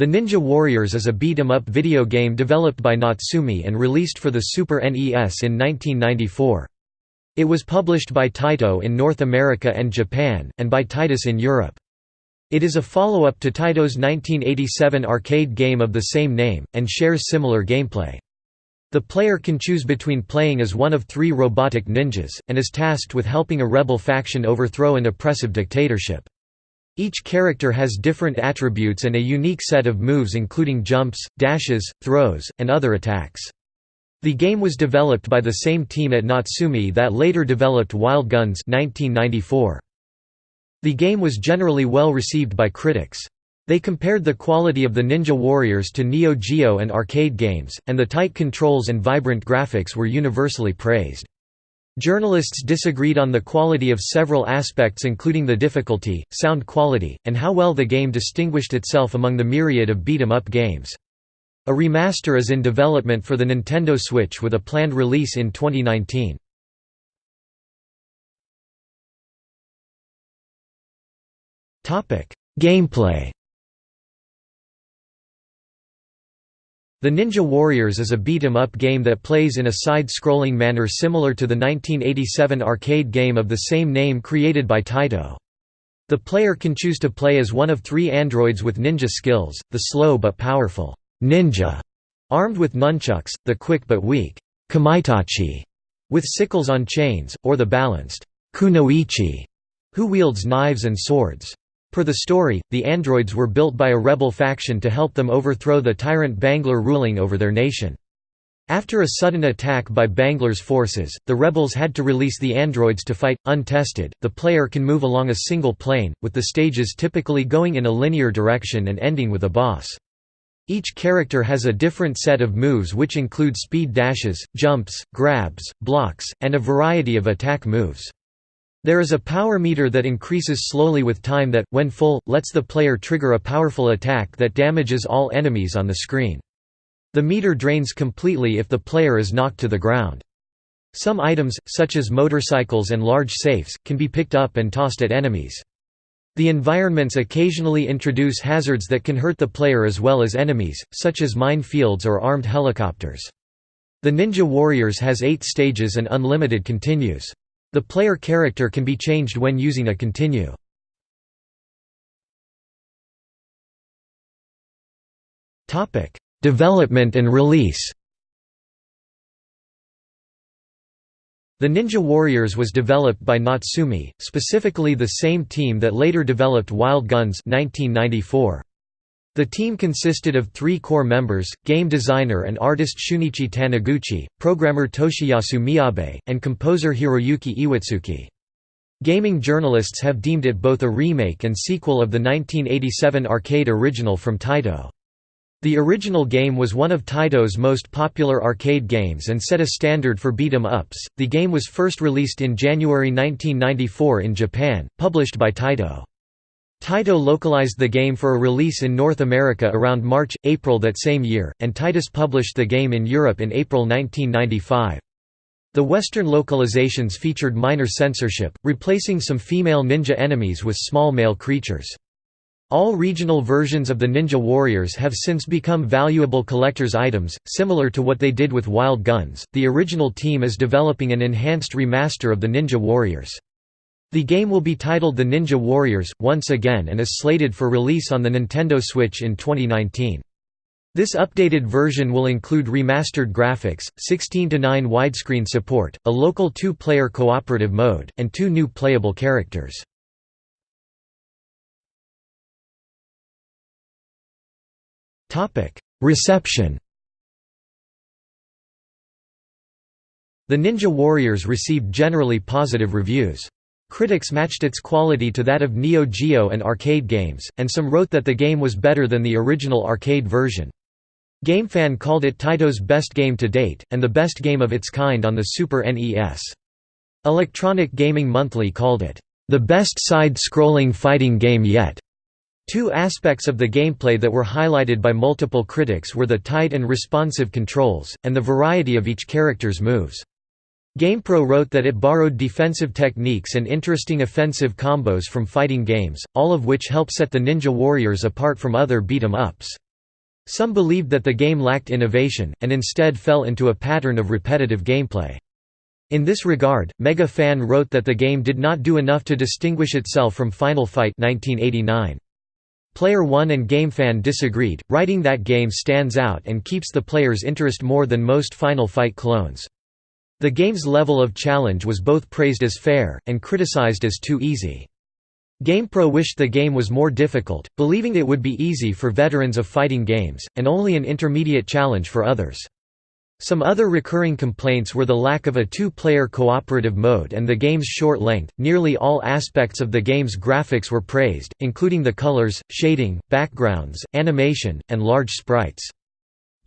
The Ninja Warriors is a beat-em-up video game developed by Natsume and released for the Super NES in 1994. It was published by Taito in North America and Japan, and by Titus in Europe. It is a follow-up to Taito's 1987 arcade game of the same name, and shares similar gameplay. The player can choose between playing as one of three robotic ninjas, and is tasked with helping a rebel faction overthrow an oppressive dictatorship. Each character has different attributes and a unique set of moves including jumps, dashes, throws, and other attacks. The game was developed by the same team at Natsume that later developed Wild Guns 1994. The game was generally well received by critics. They compared the quality of the Ninja Warriors to Neo Geo and arcade games, and the tight controls and vibrant graphics were universally praised. Journalists disagreed on the quality of several aspects including the difficulty, sound quality, and how well the game distinguished itself among the myriad of beat-em-up games. A remaster is in development for the Nintendo Switch with a planned release in 2019. Gameplay The Ninja Warriors is a beat-em-up game that plays in a side-scrolling manner similar to the 1987 arcade game of the same name created by Taito. The player can choose to play as one of three androids with ninja skills, the slow but powerful ninja, armed with nunchucks, the quick but weak kamaitachi, with sickles on chains, or the balanced kunoichi, who wields knives and swords. Per the story, the androids were built by a rebel faction to help them overthrow the tyrant Banglar ruling over their nation. After a sudden attack by Banglar's forces, the rebels had to release the androids to fight. Untested, the player can move along a single plane, with the stages typically going in a linear direction and ending with a boss. Each character has a different set of moves which include speed dashes, jumps, grabs, blocks, and a variety of attack moves. There is a power meter that increases slowly with time that, when full, lets the player trigger a powerful attack that damages all enemies on the screen. The meter drains completely if the player is knocked to the ground. Some items, such as motorcycles and large safes, can be picked up and tossed at enemies. The environments occasionally introduce hazards that can hurt the player as well as enemies, such as mine fields or armed helicopters. The Ninja Warriors has eight stages and unlimited continues. The player character can be changed when using a continue. Development and release The Ninja Warriors was developed by Natsume, specifically the same team that later developed Wild Guns 1994. The team consisted of three core members, game designer and artist Shunichi Taniguchi, programmer Toshiyasu Miyabe, and composer Hiroyuki Iwatsuki. Gaming journalists have deemed it both a remake and sequel of the 1987 arcade original from Taito. The original game was one of Taito's most popular arcade games and set a standard for beat 'em ups. The game was first released in January 1994 in Japan, published by Taito. Taito localized the game for a release in North America around March, April that same year, and Titus published the game in Europe in April 1995. The Western localizations featured minor censorship, replacing some female ninja enemies with small male creatures. All regional versions of the Ninja Warriors have since become valuable collector's items, similar to what they did with Wild Guns. The original team is developing an enhanced remaster of the Ninja Warriors. The game will be titled The Ninja Warriors, once again and is slated for release on the Nintendo Switch in 2019. This updated version will include remastered graphics, 16:9 widescreen support, a local two-player cooperative mode, and two new playable characters. Reception The Ninja Warriors received generally positive reviews. Critics matched its quality to that of Neo Geo and arcade games, and some wrote that the game was better than the original arcade version. GameFan called it Taito's best game to date, and the best game of its kind on the Super NES. Electronic Gaming Monthly called it, "...the best side-scrolling fighting game yet." Two aspects of the gameplay that were highlighted by multiple critics were the tight and responsive controls, and the variety of each character's moves. GamePro wrote that it borrowed defensive techniques and interesting offensive combos from fighting games, all of which help set the Ninja Warriors apart from other beat-em-ups. Some believed that the game lacked innovation, and instead fell into a pattern of repetitive gameplay. In this regard, Mega Fun wrote that the game did not do enough to distinguish itself from Final Fight 1989. Player One and GameFan disagreed, writing that game stands out and keeps the player's interest more than most Final Fight clones. The game's level of challenge was both praised as fair, and criticized as too easy. GamePro wished the game was more difficult, believing it would be easy for veterans of fighting games, and only an intermediate challenge for others. Some other recurring complaints were the lack of a two-player cooperative mode and the game's short length. Nearly all aspects of the game's graphics were praised, including the colors, shading, backgrounds, animation, and large sprites.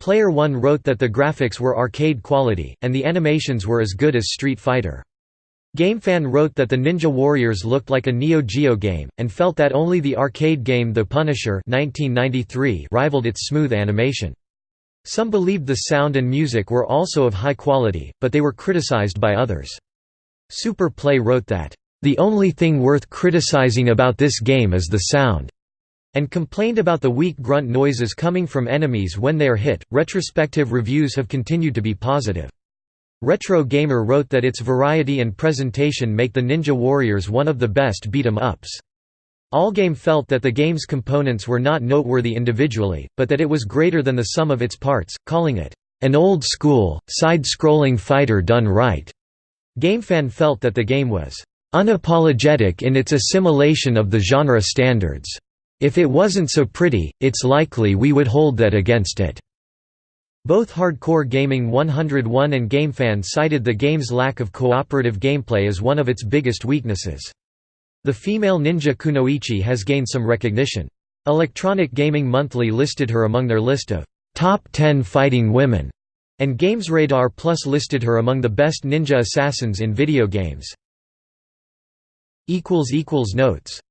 Player One wrote that the graphics were arcade quality, and the animations were as good as Street Fighter. GameFan wrote that the Ninja Warriors looked like a Neo Geo game, and felt that only the arcade game The Punisher 1993 rivaled its smooth animation. Some believed the sound and music were also of high quality, but they were criticized by others. Super Play wrote that, "...the only thing worth criticizing about this game is the sound." And complained about the weak grunt noises coming from enemies when they are hit. Retrospective reviews have continued to be positive. Retro Gamer wrote that its variety and presentation make the Ninja Warriors one of the best beat-em-ups. Allgame felt that the game's components were not noteworthy individually, but that it was greater than the sum of its parts, calling it, "...an old-school, side-scrolling fighter done right." GameFan felt that the game was, "...unapologetic in its assimilation of the genre standards. If it wasn't so pretty, it's likely we would hold that against it." Both Hardcore Gaming 101 and GameFan cited the game's lack of cooperative gameplay as one of its biggest weaknesses. The female ninja Kunoichi has gained some recognition. Electronic Gaming Monthly listed her among their list of top 10 fighting women, and GamesRadar Plus listed her among the best ninja assassins in video games. Notes